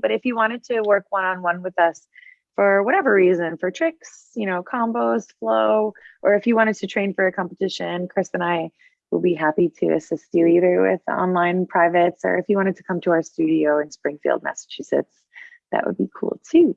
But if you wanted to work one on one with us for whatever reason, for tricks, you know, combos, flow, or if you wanted to train for a competition, Chris and I will be happy to assist you either with online privates or if you wanted to come to our studio in Springfield, Massachusetts, that would be cool too.